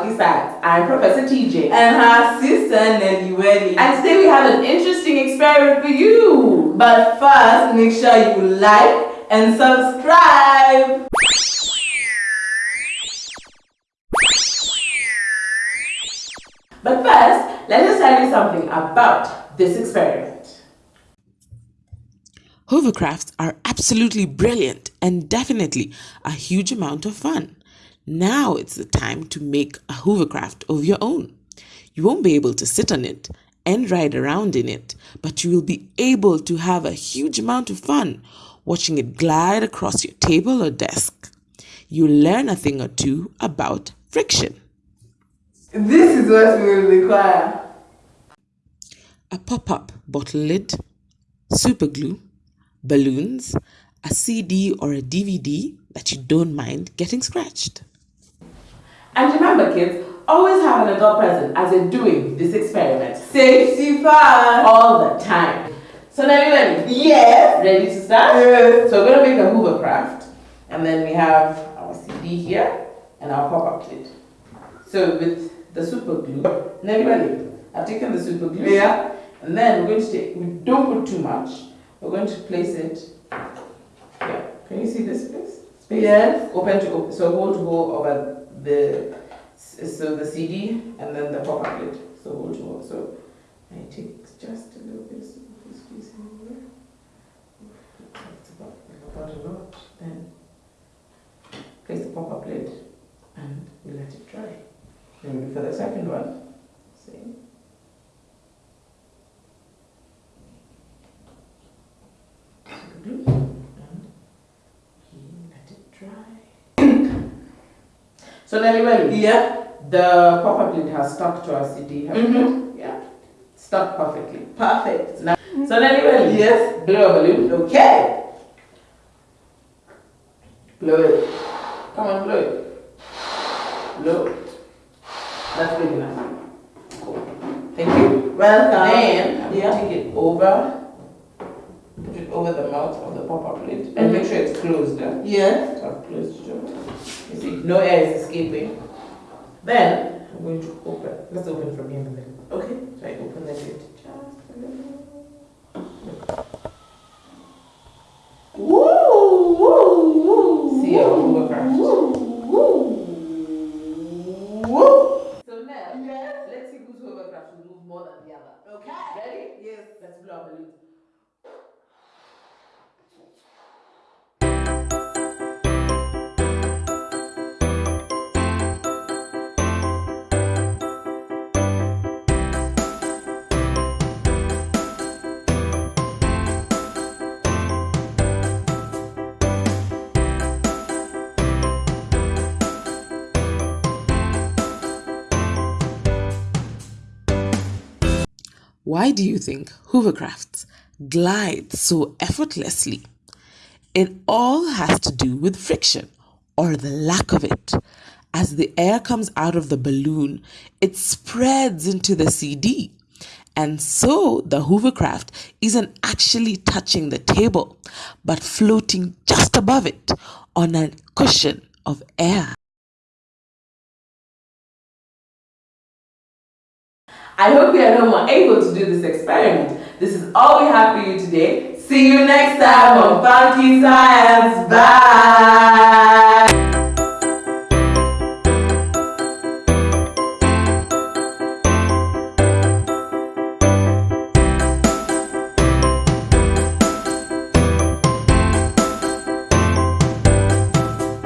kids, welcome to Funky Science. I'm Professor TJ. And her sister Nelly Welly. And today we have an interesting experiment for you. But first, make sure you like and subscribe. But first, let us tell you something about this experiment. Hovercrafts are absolutely brilliant and definitely a huge amount of fun. Now it's the time to make a hovercraft of your own. You won't be able to sit on it and ride around in it, but you will be able to have a huge amount of fun watching it glide across your table or desk. You'll learn a thing or two about friction. This is what we will require. A pop-up bottle lid, super glue, balloons, a CD or a DVD that you don't mind getting scratched. Remember kids, always have an adult present as you're doing this experiment. Safety first. All the time. So Nelly ready? Yes. Ready to start? Yes. So we're going to make a hovercraft. And then we have our CD here and our pop-up lid. So with the super glue, Nelly ready? I've taken the super glue. Yeah. And then we're going to take, we don't put too much. We're going to place it here. Can you see this place? Space? Yes. Open to open. So hold to hold over the, so the CD and then the pop-up lid. So hold hold. So I take just a little bit of squeeze in here. That's about, about a lot. Then place the pop-up lid and we let it dry. Then for the second one, same. glue and we let it dry. So Welly, Yeah. the pop-up lid has stuck to our CD. have you? Mhm. Yeah. Stuck perfectly. Perfect. Now, so Welly, Yes. blow a balloon. Okay. Blow it. Come on, blow it. Blow. That's big enough. Cool. Thank you. Welcome. Then Yeah. take it over, put it over the mouth of the pop-up lid, and make sure it's closed. eh? So I've closed it. You see, no air is escaping. Then I'm going to open. Let's open from here then. Okay. So I open the lid just a little. Woo, woo, woo. See our hovercraft. Woo, woo, woo. So now, Yes. let's see whose hovercraft will move more than the other. Okay. Ready? Yes. Let's blow our balloons. Why do you think hovercrafts glide so effortlessly? It all has to do with friction or the lack of it. As the air comes out of the balloon, it spreads into the CD. And so the hovercraft isn't actually touching the table, but floating just above it on a cushion of air. I hope you are no more able to do this experiment. This is all we have for you today. See you next time on Funky Science. Bye.